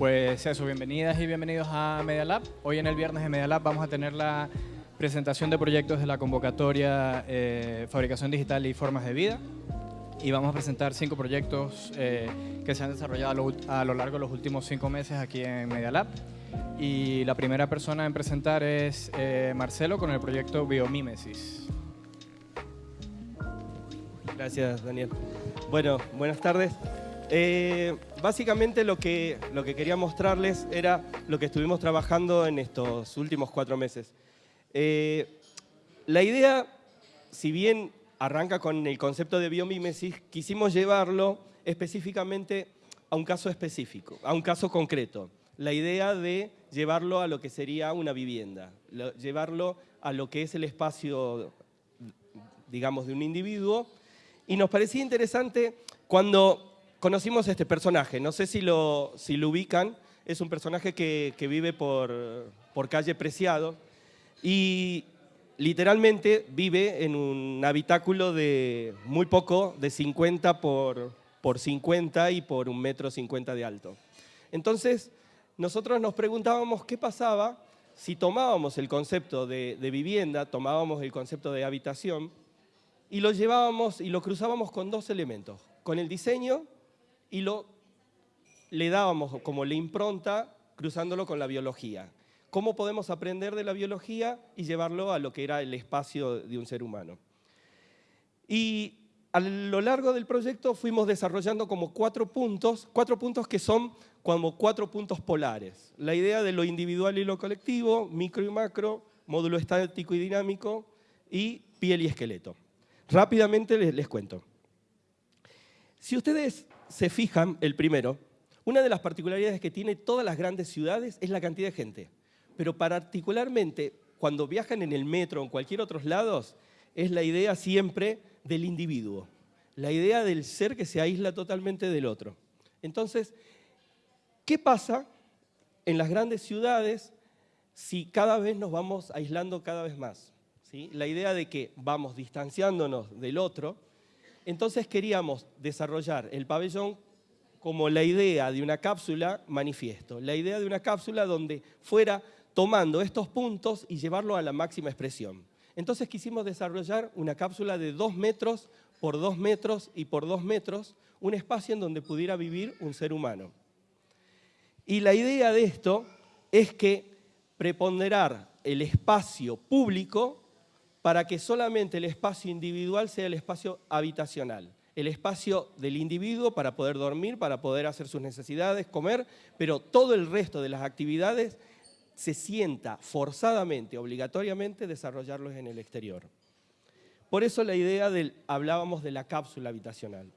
Pues eso, bienvenidas y bienvenidos a Media Lab. Hoy en el viernes de Media Lab vamos a tener la presentación de proyectos de la convocatoria eh, Fabricación Digital y Formas de Vida. Y vamos a presentar cinco proyectos eh, que se han desarrollado a lo, largo de los últimos cinco meses aquí en Media Lab. Y la primera persona en presentar es eh, Marcelo con el proyecto Biomímesis. Gracias, Daniel. Bueno, buenas tardes. Eh, básicamente lo que, lo que quería mostrarles era lo que estuvimos trabajando en estos últimos cuatro meses. Eh, la idea, si bien arranca con el concepto de biomímesis, quisimos llevarlo específicamente a un caso específico, a un caso concreto. La idea de llevarlo a lo que sería una vivienda, llevarlo a lo que es el espacio, digamos, de un individuo. Y nos parecía interesante cuando conocimos este personaje, no sé si lo, si lo ubican, es un personaje que, vive por, calle Preciado y literalmente vive en un habitáculo de muy poco, de 50 por, por 50 y por un metro 50 de alto. Entonces, nosotros nos preguntábamos qué pasaba si tomábamos el concepto de, de, vivienda, tomábamos el concepto de habitación y lo llevábamos y lo cruzábamos con dos elementos, con el diseño y lo, le dábamos como la impronta cruzándolo con la biología. ¿Cómo podemos aprender de la biología y llevarlo a lo que era el espacio de un ser humano? Y a lo largo del proyecto fuimos desarrollando como cuatro puntos, cuatro puntos que son como cuatro puntos polares. La idea de lo individual y lo colectivo, micro y macro, módulo estático y dinámico y piel y esqueleto. Rápidamente les, les cuento. Si ustedes se fijan, el primero, una de las particularidades que tiene todas las grandes ciudades es la cantidad de gente. Pero particularmente cuando viajan en el metro o en cualquier otros lados, es la idea siempre del individuo. La idea del ser que se aísla totalmente del otro. Entonces, ¿qué pasa en las grandes ciudades si cada vez nos vamos aislando cada vez más? ¿Sí? La idea de que vamos distanciándonos del otro, entonces queríamos desarrollar el pabellón como la idea de una cápsula manifiesto, la idea de una cápsula donde fuera tomando estos puntos y llevarlo a la máxima expresión. Entonces quisimos desarrollar una cápsula de dos metros por dos metros y por dos metros, un espacio en donde pudiera vivir un ser humano. Y la idea de esto es que preponderar el espacio público para que solamente el espacio individual sea el espacio habitacional, el espacio del individuo para poder dormir, para poder hacer sus necesidades, comer, pero todo el resto de las actividades se sienta forzadamente, obligatoriamente, desarrollarlos en el exterior. Por eso la idea del, hablábamos de la cápsula habitacional.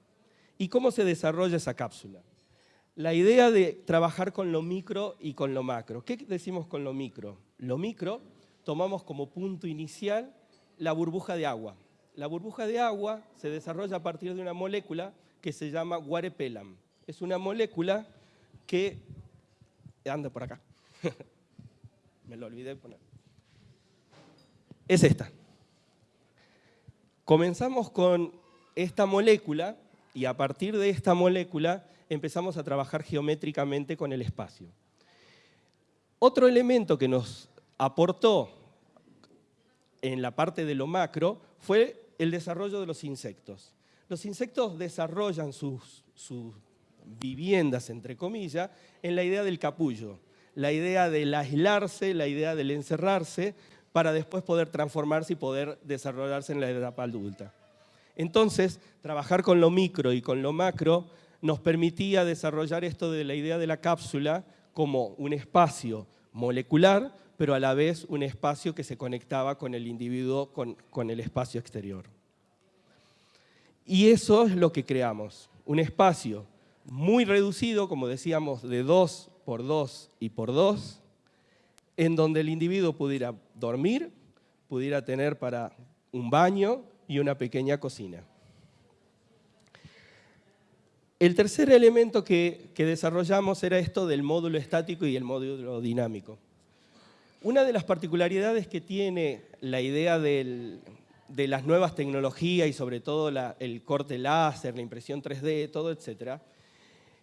¿Y cómo se desarrolla esa cápsula? La idea de trabajar con lo micro y con lo macro. ¿Qué decimos con lo micro? Lo micro tomamos como punto inicial la burbuja de agua. La burbuja de agua se desarrolla a partir de una molécula que se llama guarepelam. Es una molécula que... Anda por acá. Me lo olvidé poner. Es esta. Comenzamos con esta molécula y a partir de esta molécula empezamos a trabajar geométricamente con el espacio. Otro elemento que nos aportó en la parte de lo macro fue el desarrollo de los insectos. Los insectos desarrollan sus, viviendas, entre comillas, en la idea del capullo, la idea del aislarse, la idea del encerrarse, para después poder transformarse y poder desarrollarse en la etapa adulta. Entonces, trabajar con lo micro y con lo macro nos permitía desarrollar esto de la idea de la cápsula como un espacio molecular, pero a la vez un espacio que se conectaba con el individuo, con, el espacio exterior. Y eso es lo que creamos, un espacio muy reducido, como decíamos, de 2 por 2 y por 2, en donde el individuo pudiera dormir, pudiera tener para un baño y una pequeña cocina. El tercer elemento que desarrollamos era esto del módulo estático y el módulo dinámico. Una de las particularidades que tiene la idea de las nuevas tecnologías y sobre todo el corte láser, la impresión 3D, todo, etcétera,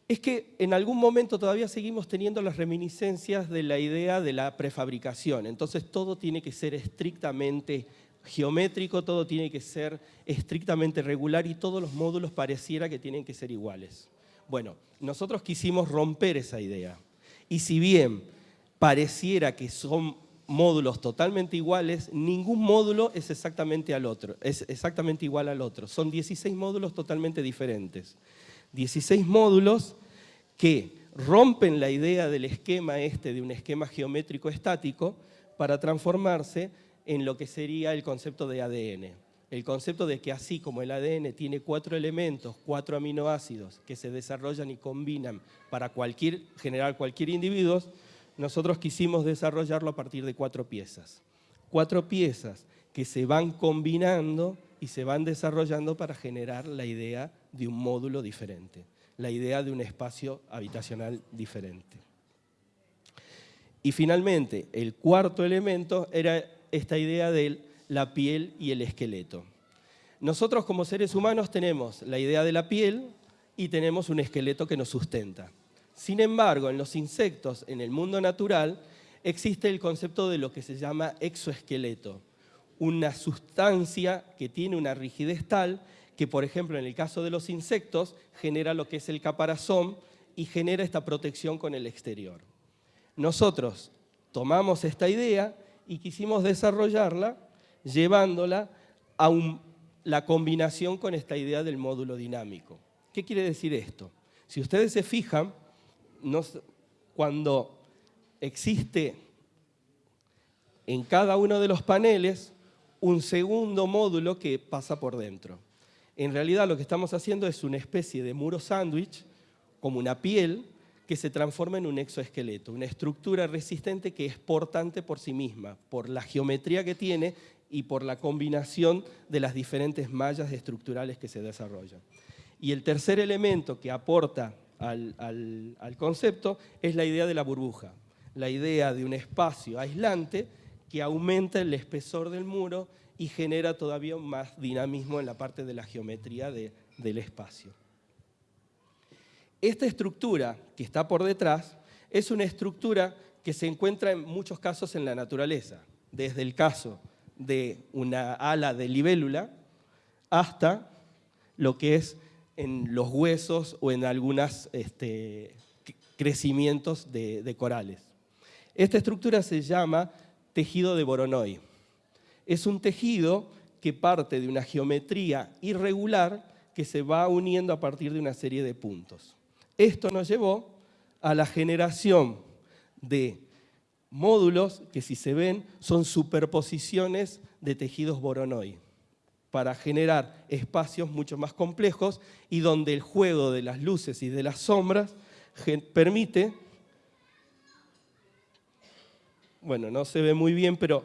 es que en algún momento todavía seguimos teniendo las reminiscencias de la idea de la prefabricación. Entonces todo tiene que ser estrictamente geométrico, todo tiene que ser estrictamente regular y todos los módulos pareciera que tienen que ser iguales. Bueno, nosotros quisimos romper esa idea. Y si bien pareciera que son módulos totalmente iguales, ningún módulo es exactamente, al otro, es exactamente igual al otro. Son 16 módulos totalmente diferentes. 16 módulos que rompen la idea del esquema este, de un esquema geométrico estático, para transformarse en lo que sería el concepto de ADN. El concepto de que así como el ADN tiene cuatro elementos, cuatro aminoácidos que se desarrollan y combinan para cualquier, generar cualquier individuo, nosotros quisimos desarrollarlo a partir de cuatro piezas. Cuatro piezas que se van combinando y se van desarrollando para generar la idea de un módulo diferente, la idea de un espacio habitacional diferente. Y finalmente, el cuarto elemento era esta idea de la piel y el esqueleto. Nosotros como seres humanos tenemos la idea de la piel y tenemos un esqueleto que nos sustenta. Sin embargo, en los insectos, en el mundo natural, existe el concepto de lo que se llama exoesqueleto, una sustancia que tiene una rigidez tal que, por ejemplo, en el caso de los insectos, genera lo que es el caparazón y genera esta protección con el exterior. Nosotros tomamos esta idea y quisimos desarrollarla llevándola a la combinación con esta idea del módulo dinámico. ¿Qué quiere decir esto? Si ustedes se fijan, cuando existe en cada uno de los paneles un segundo módulo que pasa por dentro. En realidad lo que estamos haciendo es una especie de muro sándwich, como una piel, que se transforma en un exoesqueleto, una estructura resistente que es portante por sí misma, por la geometría que tiene y por la combinación de las diferentes mallas estructurales que se desarrollan. Y el tercer elemento que aporta al, al concepto es la idea de la burbuja, la idea de un espacio aislante que aumenta el espesor del muro y genera todavía más dinamismo en la parte de la geometría del espacio. Esta estructura que está por detrás es una estructura que se encuentra en muchos casos en la naturaleza, desde el caso de una ala de libélula hasta lo que es en los huesos o en algunos este, crecimientos de, de corales. Esta estructura se llama tejido de Voronoi. Es un tejido que parte de una geometría irregular que se va uniendo a partir de una serie de puntos. Esto nos llevó a la generación de módulos que si se ven son superposiciones de tejidos Voronoi para generar espacios mucho más complejos y donde el juego de las luces y de las sombras permite bueno, no se ve muy bien, pero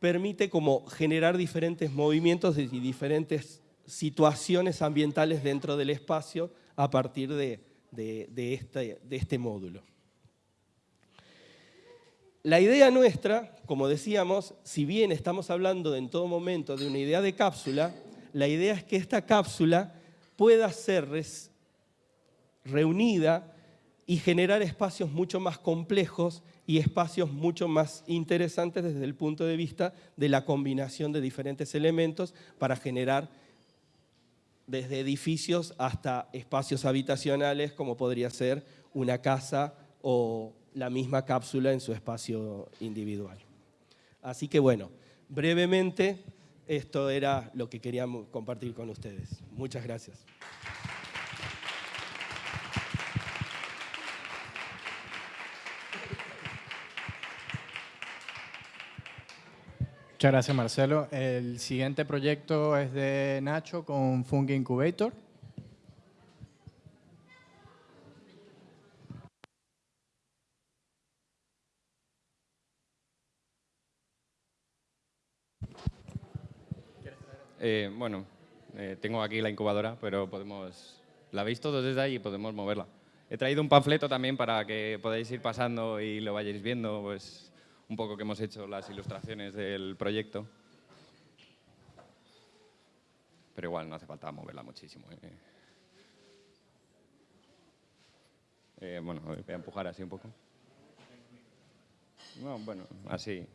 permite como generar diferentes movimientos y diferentes situaciones ambientales dentro del espacio a partir de, este, este módulo. La idea nuestra, como decíamos, si bien estamos hablando en todo momento de una idea de cápsula, la idea es que esta cápsula pueda ser reunida y generar espacios mucho más complejos y espacios mucho más interesantes desde el punto de vista de la combinación de diferentes elementos para generar desde edificios hasta espacios habitacionales como podría ser una casa o la misma cápsula en su espacio individual. Así que bueno, brevemente esto era lo que queríamos compartir con ustedes. Muchas gracias. Muchas gracias, Marcelo. El siguiente proyecto es de Nacho con Fungi Incubator. Eh, bueno, eh, tengo aquí la incubadora, pero podemos, la veis todos desde ahí y podemos moverla. He traído un panfleto también para que podáis ir pasando y lo vayáis viendo, pues un poco que hemos hecho las ilustraciones del proyecto. Pero igual no hace falta moverla muchísimo. ¿eh? Bueno, voy a empujar así un poco. No, bueno, así.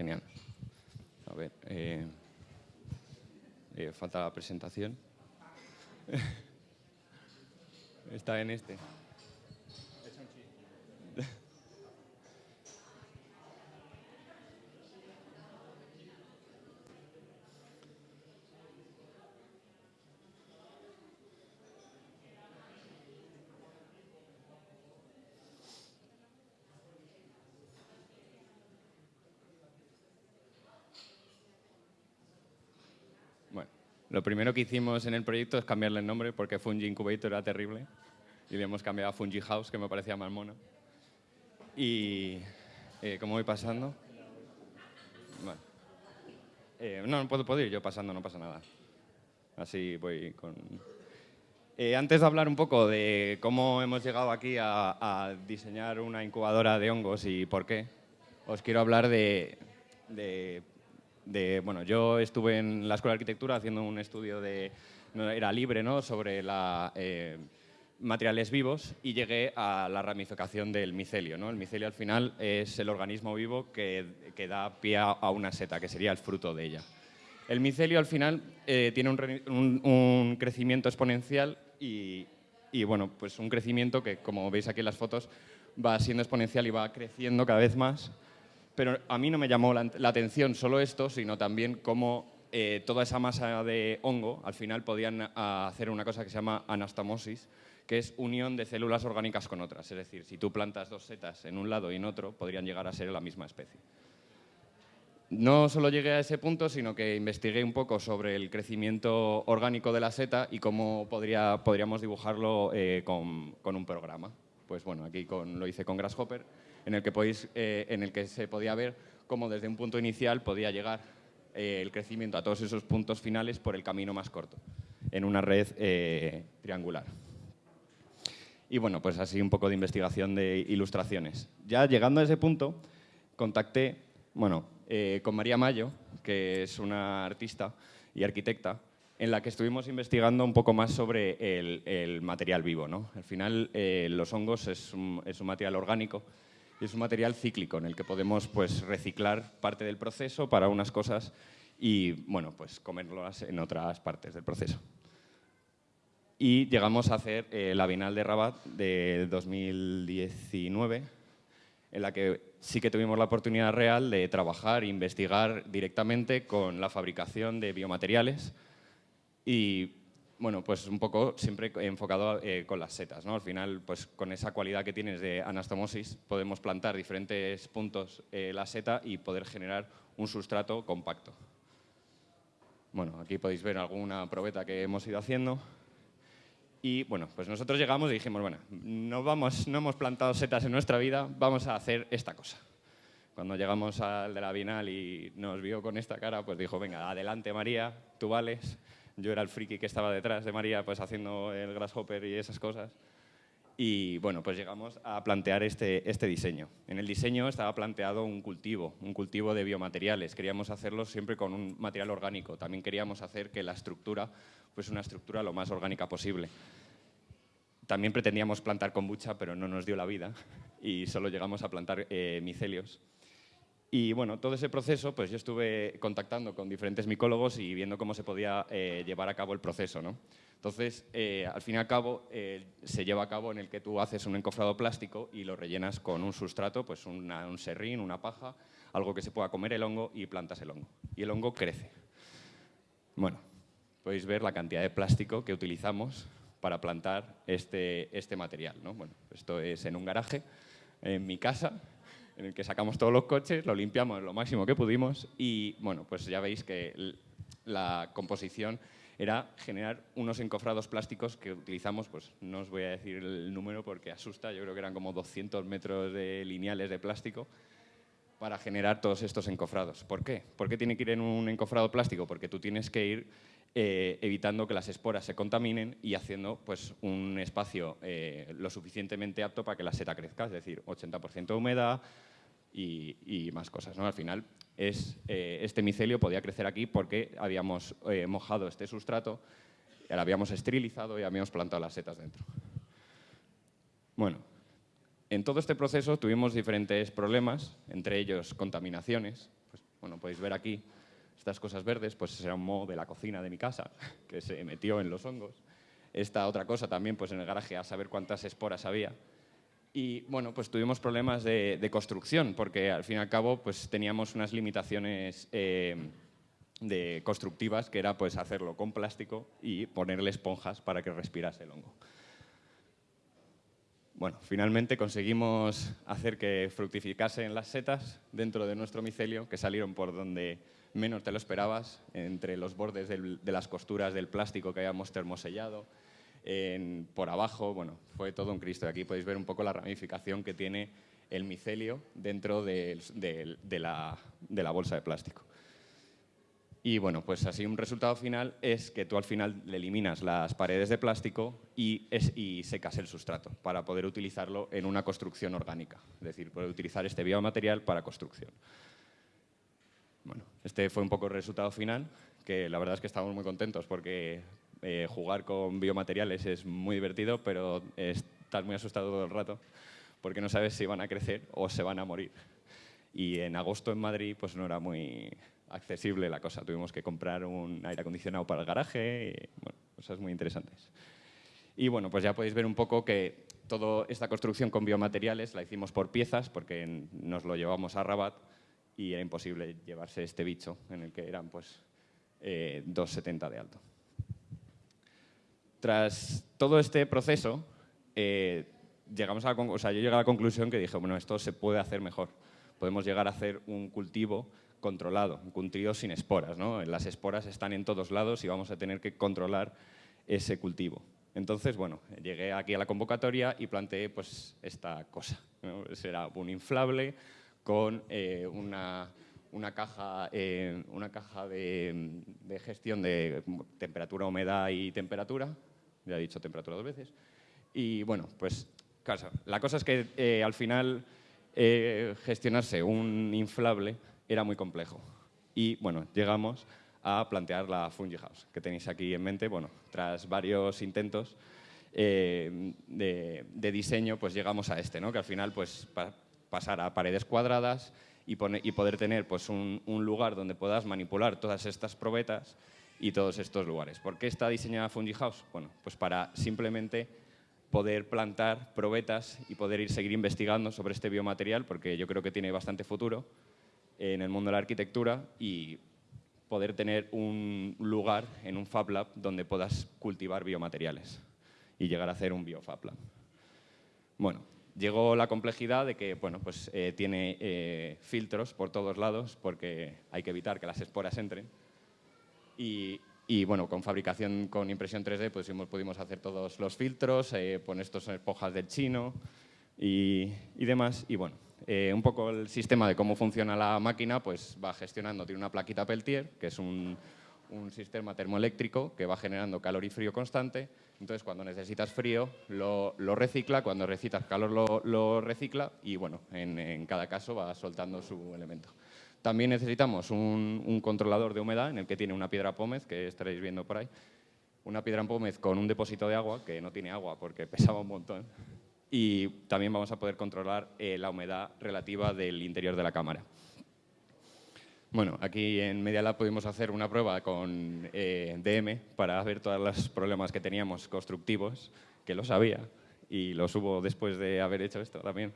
Genial. A ver, eh, eh, falta la presentación. Está en este. Bueno, lo primero que hicimos en el proyecto es cambiarle el nombre porque Fungi Incubator era terrible y le hemos cambiado a Fungi House, que me parecía más mono. Y, eh, ¿cómo voy pasando? Eh, no, no puedo, puedo ir yo pasando, no pasa nada. Así voy con... Eh, antes de hablar un poco de cómo hemos llegado aquí a, diseñar una incubadora de hongos y por qué, os quiero hablar de de, bueno, yo estuve en la Escuela de Arquitectura haciendo un estudio de, era libre, ¿no?, sobre la, eh, materiales vivos y llegué a la ramificación del micelio, ¿no? El micelio al final es el organismo vivo que, que da pie a una seta, que sería el fruto de ella. El micelio al final eh, tiene un- un crecimiento exponencial y, y, bueno, pues un crecimiento que, como veis aquí en las fotos, va siendo exponencial y va creciendo cada vez más pero a mí no me llamó la, atención solo esto, sino también cómo eh, toda esa masa de hongo al final podían hacer una cosa que se llama anastomosis, que es unión de células orgánicas con otras. Es decir, si tú plantas dos setas en un lado y en otro, podrían llegar a ser la misma especie. No solo llegué a ese punto, sino que investigué un poco sobre el crecimiento orgánico de la seta y cómo podría, podríamos dibujarlo eh, con, con un programa. Pues bueno, aquí con- lo hice con Grasshopper, en el que, podéis, eh, en el que se podía ver cómo desde un punto inicial podía llegar eh, el crecimiento a todos esos puntos finales por el camino más corto, en una red eh, triangular. Y bueno, pues así un poco de investigación de ilustraciones. Ya llegando a ese punto, contacté, bueno, eh, con María Mayo, que es una artista y arquitecta, en la que estuvimos investigando un poco más sobre el, el material vivo. ¿no? Al final, eh, los hongos es un, es un material orgánico y es un material cíclico en el que podemos pues, reciclar parte del proceso para unas cosas y bueno, pues comerlas en otras partes del proceso. Y llegamos a hacer eh, la Bienal de Rabat de 2019, en la que sí que tuvimos la oportunidad real de trabajar e investigar directamente con la fabricación de biomateriales y, bueno, pues un poco siempre enfocado eh, con las setas, ¿no? Al final, pues con esa cualidad que tienes de anastomosis, podemos plantar diferentes puntos eh, la seta y poder generar un sustrato compacto. Bueno, aquí podéis ver alguna probeta que hemos ido haciendo. Y bueno, pues nosotros llegamos y dijimos, bueno, no, vamos, no hemos plantado setas en nuestra vida, vamos a hacer esta cosa. Cuando llegamos al de la Bienal y nos vio con esta cara, pues dijo, venga, adelante María, tú vales. Yo era el friki que estaba detrás de María, pues haciendo el grasshopper y esas cosas. Y bueno, pues llegamos a plantear este, este diseño. En el diseño estaba planteado un cultivo, un cultivo de biomateriales. Queríamos hacerlo siempre con un material orgánico. También queríamos hacer que la estructura fuese una estructura lo más orgánica posible. También pretendíamos plantar kombucha, pero no nos dio la vida y solo llegamos a plantar eh, micelios. Y bueno, todo ese proceso, pues yo estuve contactando con diferentes micólogos y viendo cómo se podía eh, llevar a cabo el proceso, ¿no? Entonces, eh, al fin y al cabo, eh, se lleva a cabo en el que tú haces un encofrado plástico y lo rellenas con un sustrato, pues un serrín, una paja, algo que se pueda comer el hongo y plantas el hongo. Y el hongo crece. Bueno, podéis ver la cantidad de plástico que utilizamos para plantar este, este material, ¿no? Bueno, esto es en un garaje, en mi casa, en el que sacamos todos los coches, lo limpiamos lo máximo que pudimos y, bueno, pues ya veis que la composición era generar unos encofrados plásticos que utilizamos, pues no os voy a decir el número porque asusta, yo creo que eran como 200 metros de lineales de plástico para generar todos estos encofrados. ¿Por qué? ¿Por qué tiene que ir en un encofrado plástico? Porque tú tienes que ir eh, evitando que las esporas se contaminen y haciendo pues, un espacio eh, lo suficientemente apto para que la seta crezca, es decir, 80% de humedad y, más cosas. ¿no? Al final, es, eh, este micelio podía crecer aquí porque habíamos mojado este sustrato, lo habíamos esterilizado y habíamos plantado las setas dentro. Bueno, en todo este proceso tuvimos diferentes problemas, entre ellos contaminaciones. Pues, bueno, podéis ver aquí estas cosas verdes, pues era un moho de la cocina de mi casa que se metió en los hongos. Esta otra cosa también, pues en el garaje a saber cuántas esporas había. Y bueno, pues tuvimos problemas de, construcción, porque al fin y al cabo pues teníamos unas limitaciones eh, de constructivas, que era pues hacerlo con plástico y ponerle esponjas para que respirase el hongo. Bueno, finalmente conseguimos hacer que fructificasen las setas dentro de nuestro micelio, que salieron por donde menos te lo esperabas, entre los bordes de las costuras del plástico que habíamos termosellado, por abajo, bueno, fue todo un Cristo. Aquí podéis ver un poco la ramificación que tiene el micelio dentro de la bolsa de plástico. Y bueno, pues así un resultado final es que tú al final le eliminas las paredes de plástico y, secas el sustrato para poder utilizarlo en una construcción orgánica, es decir, poder utilizar este biomaterial para construcción. Bueno, este fue un poco el resultado final, que la verdad es que estamos muy contentos porque eh, jugar con biomateriales es muy divertido, pero estás muy asustado todo el rato porque no sabes si van a crecer o se van a morir. Y en agosto en Madrid pues no era muy, accesible la cosa. Tuvimos que comprar un aire acondicionado para el garaje, y, bueno, cosas muy interesantes. Y bueno, pues ya podéis ver un poco que toda esta construcción con biomateriales la hicimos por piezas porque nos lo llevamos a Rabat y era imposible llevarse este bicho en el que eran pues 2,70 eh, de alto. Tras todo este proceso, eh, llegamos a yo llegué a la conclusión que dije, bueno, esto se puede hacer mejor. Podemos llegar a hacer un cultivo controlado, un cultivo sin esporas. ¿no? Las esporas están en todos lados y vamos a tener que controlar ese cultivo. Entonces, bueno, llegué aquí a la convocatoria y planteé pues, esta cosa. Será un inflable con eh, una, una, caja, eh, una caja de, gestión de temperatura, humedad y temperatura. Ya he dicho temperatura dos veces. Y bueno, pues la cosa es que eh, al final gestionarse un inflable era muy complejo. Y bueno, llegamos a plantear la Fungi House, que tenéis aquí en mente. Bueno, tras varios intentos eh, de, diseño, pues llegamos a este, ¿no? que al final pues, pasar a paredes cuadradas y, y poder tener pues, un, lugar donde puedas manipular todas estas probetas y todos estos lugares. ¿Por qué está diseñada Fungi House? Bueno, pues para simplemente poder plantar probetas y poder ir seguir investigando sobre este biomaterial, porque yo creo que tiene bastante futuro en el mundo de la arquitectura y poder tener un lugar en un Fab Lab donde puedas cultivar biomateriales y llegar a hacer un BioFab Lab. Bueno, llegó la complejidad de que bueno, pues, eh, tiene eh, filtros por todos lados porque hay que evitar que las esporas entren. Y, y bueno, con fabricación con impresión 3D pues, pudimos hacer todos los filtros, eh, poner estas esponjas del chino y, y demás. Y bueno, eh, un poco el sistema de cómo funciona la máquina, pues va gestionando, tiene una plaquita Peltier, que es un, sistema termoeléctrico que va generando calor y frío constante. Entonces, cuando necesitas frío, lo, recicla, cuando necesitas calor, lo, recicla y, bueno, en, cada caso va soltando su elemento. También necesitamos un, controlador de humedad en el que tiene una piedra pómez, que estaréis viendo por ahí. Una piedra pómez con un depósito de agua, que no tiene agua porque pesaba un montón y también vamos a poder controlar eh, la humedad relativa del interior de la cámara. Bueno, aquí en Media Lab pudimos hacer una prueba con eh, DM para ver todos los problemas que teníamos constructivos, que lo sabía, y los hubo después de haber hecho esto también.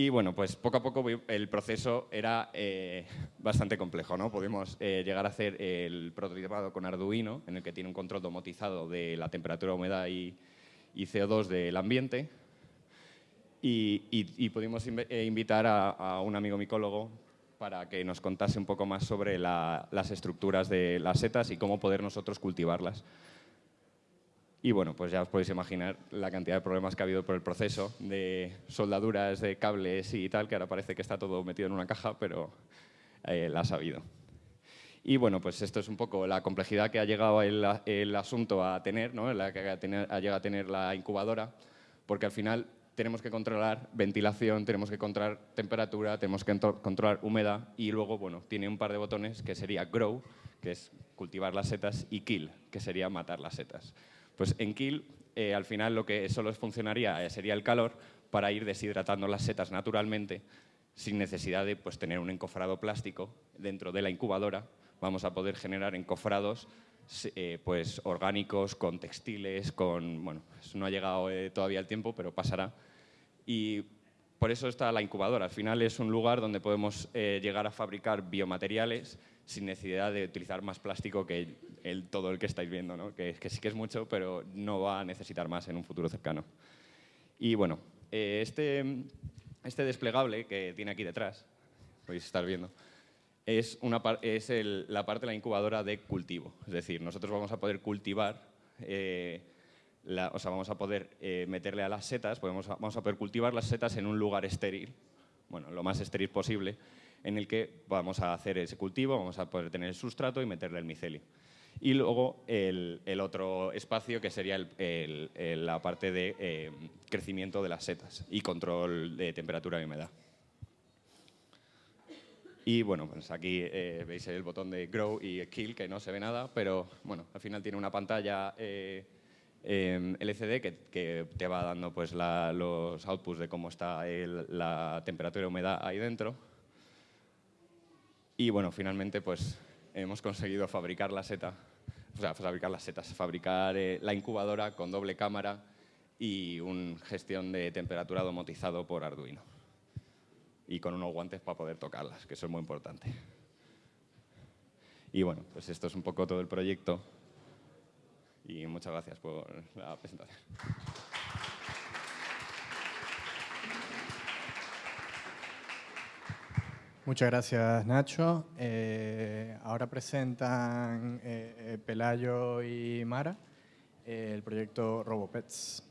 Y bueno, pues poco a poco el proceso era eh, bastante complejo, ¿no? Pudimos llegar a hacer el prototipado con Arduino, en el que tiene un control domotizado de la temperatura, humedad y, y CO2 del ambiente. y, pudimos eh, invitar a, un amigo micólogo para que nos contase un poco más sobre las estructuras de las setas y cómo poder nosotros cultivarlas. Y bueno, pues ya os podéis imaginar la cantidad de problemas que ha habido por el proceso de soldaduras de cables y tal, que ahora parece que está todo metido en una caja, pero eh, la ha sabido. Y bueno, pues esto es un poco la complejidad que ha llegado el, asunto a tener, ¿no? la que ha, llegado a tener la incubadora, porque al final tenemos que controlar ventilación, tenemos que controlar temperatura, tenemos que controlar humedad y luego, bueno, tiene un par de botones que sería Grow, que es cultivar las setas, y Kill, que sería matar las setas. Pues en Kill, eh, al final lo que solo funcionaría eh, sería el calor para ir deshidratando las setas naturalmente sin necesidad de pues, tener un encofrado plástico dentro de la incubadora. Vamos a poder generar encofrados eh, pues, orgánicos, con textiles, con... Bueno, no ha llegado todavía el tiempo, pero pasará. Y por eso está la incubadora. Al final es un lugar donde podemos llegar a fabricar biomateriales sin necesidad de utilizar más plástico que el, todo el que estáis viendo, ¿no? que, que, sí que es mucho, pero no va a necesitar más en un futuro cercano. Y bueno, eh, este, este desplegable que tiene aquí detrás, podéis estar viendo, es, una, es la parte de la incubadora de cultivo. Es decir, nosotros vamos a poder cultivar, eh, o sea, vamos a poder eh, meterle a las setas, podemos, vamos a poder cultivar las setas en un lugar estéril, bueno, lo más estéril posible, en el que vamos a hacer ese cultivo, vamos a poder tener el sustrato y meterle el micelio. Y luego el, otro espacio que sería la parte de eh, crecimiento de las setas y control de temperatura y humedad. Y bueno, pues aquí eh, veis el botón de Grow y Kill, que no se ve nada, pero bueno, al final tiene una pantalla eh, LCD que, te va dando pues, los outputs de cómo está la temperatura y humedad ahí dentro. Y bueno, finalmente pues hemos conseguido fabricar la seta, o sea, fabricar las setas, fabricar eh, la incubadora con doble cámara y una gestión de temperatura domotizado por Arduino. Y con unos guantes para poder tocarlas, que eso es muy importante. Y bueno, pues esto es un poco todo el proyecto. Y muchas gracias por la presentación. Muchas gracias, Nacho. Eh, ahora presentan eh, eh, Pelayo y Mara el proyecto RoboPets.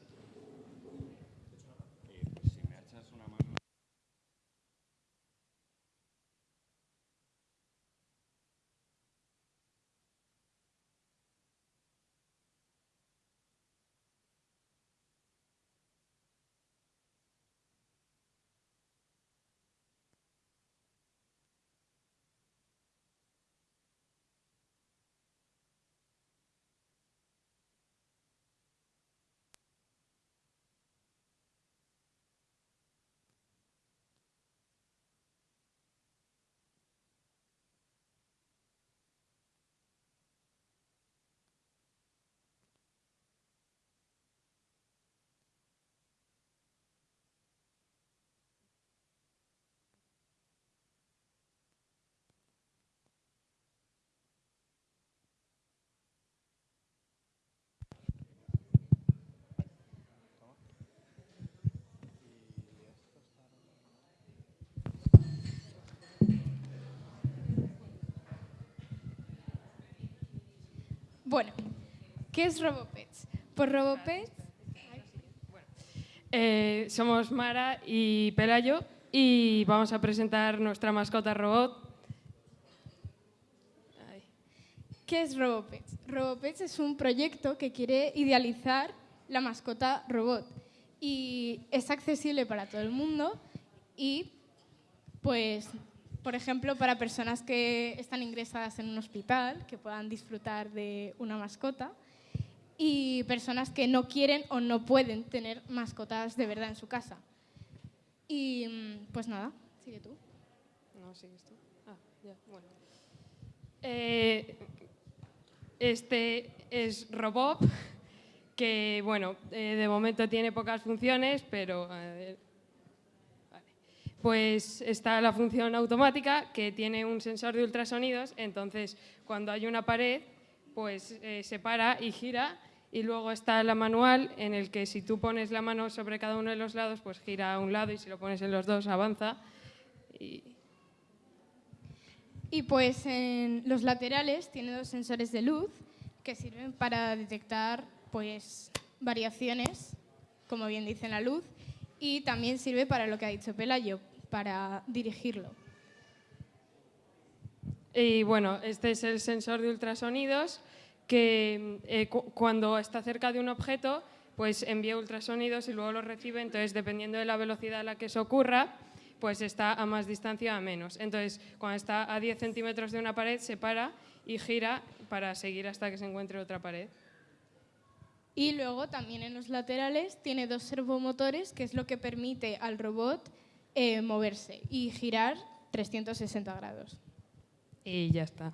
Bueno, ¿qué es RoboPets? Pues RoboPets... Eh, somos Mara y Pelayo y vamos a presentar nuestra mascota robot. ¿Qué es RoboPets? RoboPets es un proyecto que quiere idealizar la mascota robot y es accesible para todo el mundo y pues por ejemplo, para personas que están ingresadas en un hospital, que puedan disfrutar de una mascota, y personas que no quieren o no pueden tener mascotas de verdad en su casa. Y mm, pues nada, sigue tú. No, sigues tú. Ah, ya, bueno. Eh, este es Robop, que bueno, eh, de momento tiene pocas funciones, pero pues está la función automática que tiene un sensor de ultrasonidos, entonces cuando hay una pared, pues eh, se para y gira Y luego está la manual, en el que si tú pones la mano sobre cada uno de los lados, pues gira a un lado y si lo pones en los dos, avanza. Y pues en los laterales tiene dos sensores de luz que sirven para detectar pues variaciones, como bien dice la luz, y también sirve para lo que ha dicho Pelayo, para dirigirlo. Y bueno, este es el sensor de ultrasonidos que eh, cu- cuando está cerca de un objeto, pues envía ultrasonidos y luego los recibe. Entonces, dependiendo de la velocidad a la que eso ocurra, pues está a más distancia o a menos. Entonces, cuando está a 10 centímetros de una pared, se para y gira para seguir hasta que se encuentre otra pared. Y luego también en los laterales tiene dos servomotores, que es lo que permite al robot eh, moverse y girar 360 grados. Y ya está.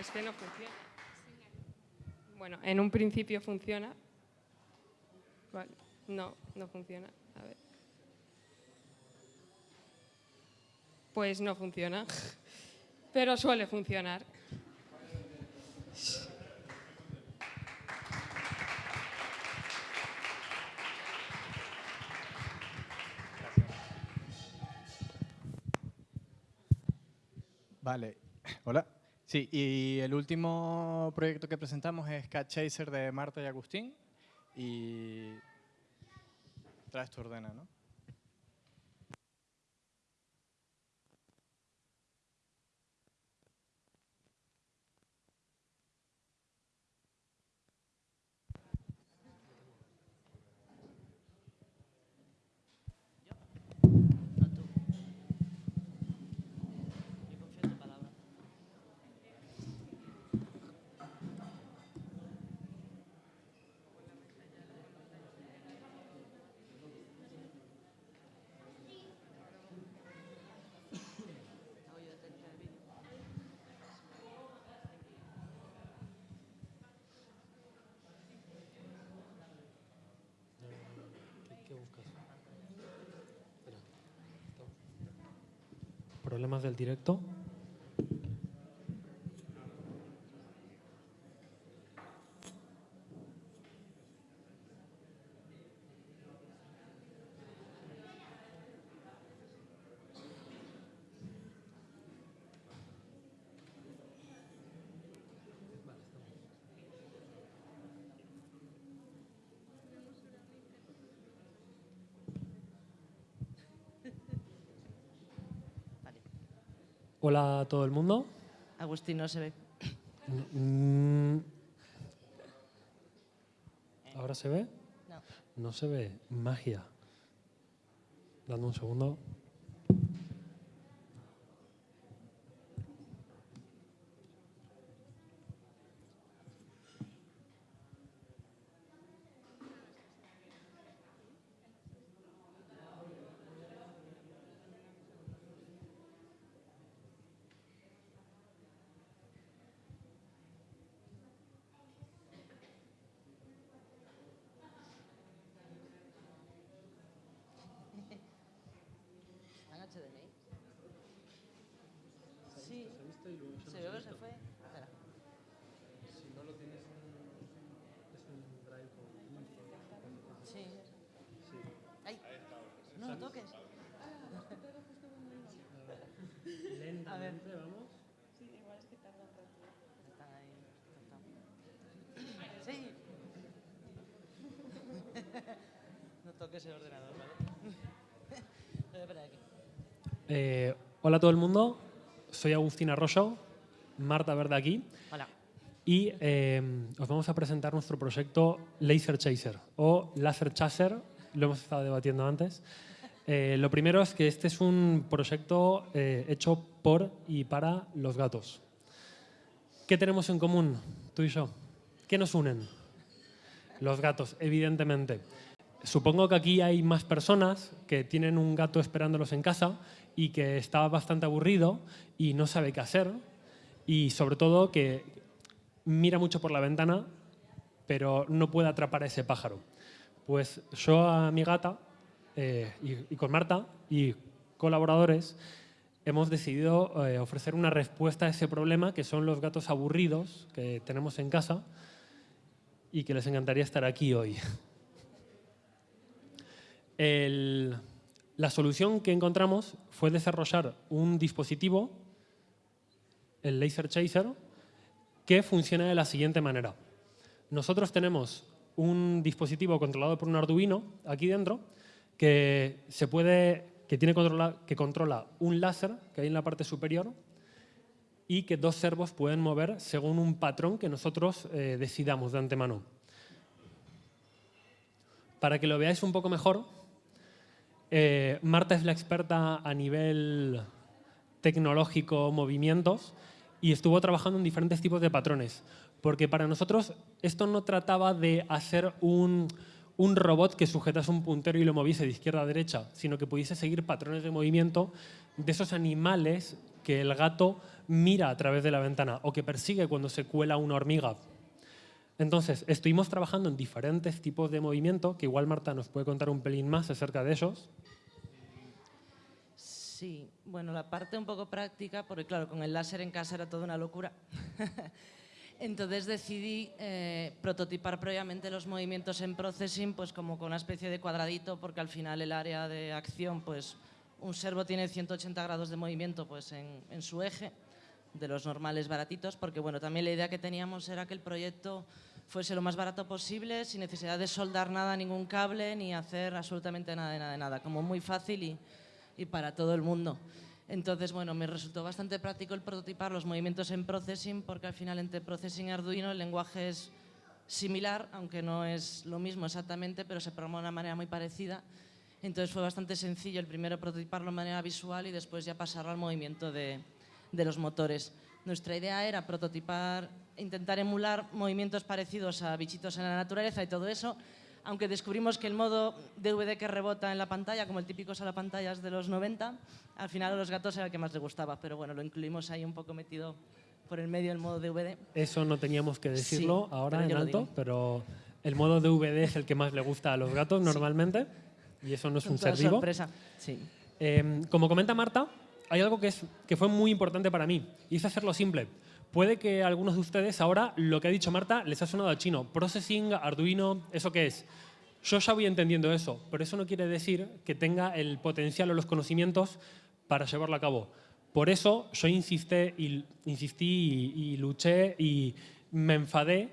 Es que no funciona. Bueno, en un principio funciona. Vale. No, no funciona. A ver. Pues no funciona. Pero suele funcionar. Vale, hola. Sí, y el último proyecto que presentamos es Cat Chaser de Marta y Agustín. Y traes tu ordena, ¿no? ¿Problemas del directo? Hola a todo el mundo. Agustín no se ve. Mm, ¿Ahora se ve? No. No se ve. Magia. Dame un segundo. ¿Está en HDMI? Sí. Se ve que se fue. Espera. Sí. Ay, no lo toques. Lentamente, vamos. Están ahí. están. Sí. no toques el ordenador, ¿vale? Espera aquí. Eh, hola a todo el mundo. Soy Agustín Arroyo. Marta Verde aquí. Hola. Y eh, os vamos a presentar nuestro proyecto Laser Chaser o Laser Chaser, lo hemos estado debatiendo antes. Eh, lo primero es que este es un proyecto eh, hecho por y para los gatos. ¿Qué tenemos en común, tú y yo? ¿Qué nos unen? Los gatos, evidentemente. Supongo que aquí hay más personas que tienen un gato esperándolos en casa y que está bastante aburrido y no sabe qué hacer y sobre todo que mira mucho por la ventana pero no puede atrapar a ese pájaro. Pues yo a mi gata eh, y, con Marta y colaboradores hemos decidido eh, ofrecer una respuesta a ese problema que son los gatos aburridos que tenemos en casa y que les encantaría estar aquí hoy. La solución que encontramos fue desarrollar un dispositivo, el Laser Chaser, que funciona de la siguiente manera. Nosotros tenemos un dispositivo controlado por un Arduino aquí dentro que se puede que tiene controla, que controla un láser que hay en la parte superior y que dos servos pueden mover según un patrón que nosotros eh, decidamos de antemano. Para que lo veáis un poco mejor, eh, Marta es la experta a nivel tecnológico, movimientos, y estuvo trabajando en diferentes tipos de patrones. Porque para nosotros esto no trataba de hacer un, un robot que sujetase un puntero y lo moviese de izquierda a derecha, sino que pudiese seguir patrones de movimiento de esos animales que el gato mira a través de la ventana o que persigue cuando se cuela una hormiga. Entonces, estuvimos trabajando en diferentes tipos de movimiento, que igual Marta nos puede contar un pelín más acerca de ellos. Sí, bueno, la parte un poco práctica, porque claro, con el láser en casa era toda una locura. Entonces decidí eh, prototipar previamente los movimientos en processing, pues como con una especie de cuadradito, porque al final el área de acción, pues un servo tiene 180 grados de movimiento pues en, en su eje, de los normales baratitos, porque bueno, también la idea que teníamos era que el proyecto fuese lo más barato posible, sin necesidad de soldar nada, ningún cable, ni hacer absolutamente nada de nada nada, como muy fácil y, para todo el mundo. Entonces, bueno, me resultó bastante práctico el prototipar los movimientos en processing, porque al final entre processing y Arduino el lenguaje es similar, aunque no es lo mismo exactamente, pero se programa de una manera muy parecida. Entonces fue bastante sencillo el primero prototiparlo de manera visual y después ya pasarlo al movimiento de los motores. Nuestra idea era prototipar, intentar emular movimientos parecidos a bichitos en la naturaleza y todo eso, aunque descubrimos que el modo DVD que rebota en la pantalla, como el típico pantallas de los 90, al final a los gatos era el que más les gustaba, pero bueno, lo incluimos ahí un poco metido por el medio el modo DVD. Eso no teníamos que decirlo Sí, ahora en alto, pero el modo DVD es el que más le gusta a los gatos normalmente y eso no es un toda ser vivo. sorpresa. Sí. Eh, como comenta Marta, hay algo que, es, que fue muy importante para mí y es hacerlo simple. Puede que algunos de ustedes ahora lo que ha dicho Marta les ha sonado a chino. Processing, Arduino, ¿eso qué es? Yo ya voy entendiendo eso, pero eso no quiere decir que tenga el potencial o los conocimientos para llevarlo a cabo. Por eso yo insisté y, insistí y luché y me enfadé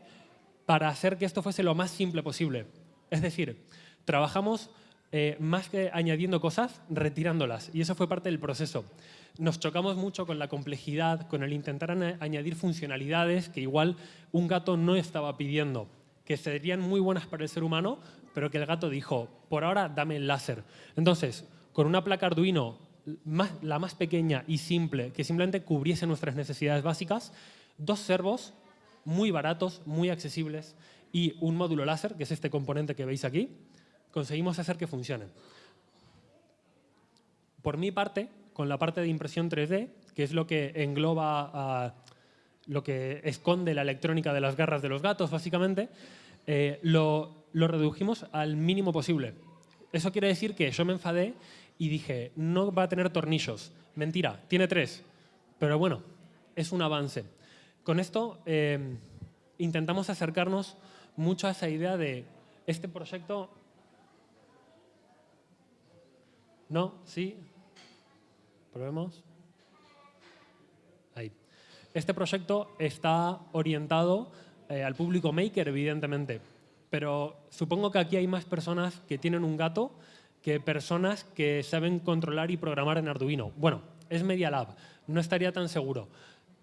para hacer que esto fuese lo más simple posible. Es decir, trabajamos eh, más que añadiendo cosas, retirándolas. Y eso fue parte del proceso. Nos chocamos mucho con la complejidad, con el intentar añadir funcionalidades que igual un gato no estaba pidiendo, que serían muy buenas para el ser humano, pero que el gato dijo, por ahora dame el láser. Entonces, con una placa Arduino, más- la más pequeña y simple, que simplemente cubriese nuestras necesidades básicas, dos servos muy baratos, muy accesibles y un módulo láser, que es este componente que veis aquí, conseguimos hacer que funcionen. Por mi parte, con la parte de impresión 3D, que es lo que engloba lo que esconde la electrónica de las garras de los gatos, básicamente, eh, lo, lo redujimos al mínimo posible. Eso quiere decir que yo me enfadé y dije, no va a tener tornillos. Mentira, tiene tres. Pero bueno, es un avance. Con esto eh, intentamos acercarnos mucho a esa idea de este proyecto... ¿No? ¿Sí? ¿Probemos? Ahí. Este proyecto está orientado eh, al público maker, evidentemente, pero supongo que aquí hay más personas que tienen un gato que personas que saben controlar y programar en Arduino. Bueno, es Media Lab, no estaría tan seguro,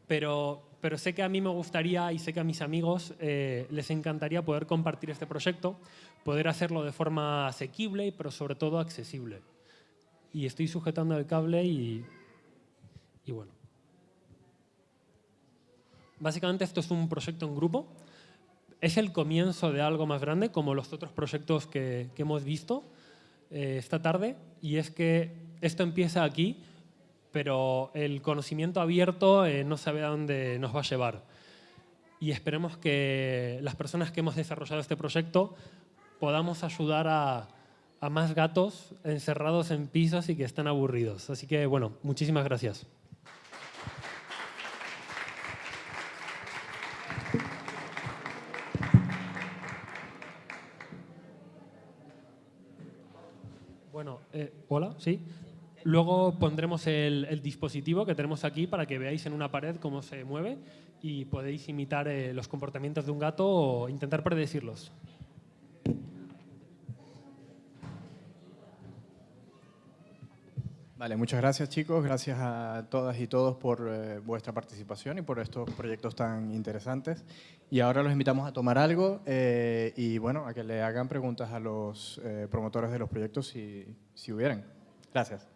pero, pero sé que a mí me gustaría y sé que a mis amigos eh, les encantaría poder compartir este proyecto, poder hacerlo de forma asequible, pero sobre todo accesible. Y estoy sujetando el cable y, y bueno. Básicamente esto es un proyecto en grupo. Es el comienzo de algo más grande, como los otros proyectos que, que hemos visto eh, esta tarde. Y es que esto empieza aquí, pero el conocimiento abierto eh, no sabe a dónde nos va a llevar. Y esperemos que las personas que hemos desarrollado este proyecto podamos ayudar a, a más gatos encerrados en pisos y que están aburridos. Así que, bueno, muchísimas gracias. Bueno, eh, hola, sí. Luego pondremos el, dispositivo que tenemos aquí para que veáis en una pared cómo se mueve y podéis imitar eh, los comportamientos de un gato o intentar predecirlos. Vale, muchas gracias chicos, gracias a todas y todos por eh, vuestra participación y por estos proyectos tan interesantes. Y ahora los invitamos a tomar algo eh, y bueno, a que le hagan preguntas a los eh, promotores de los proyectos si, si hubieran. Gracias.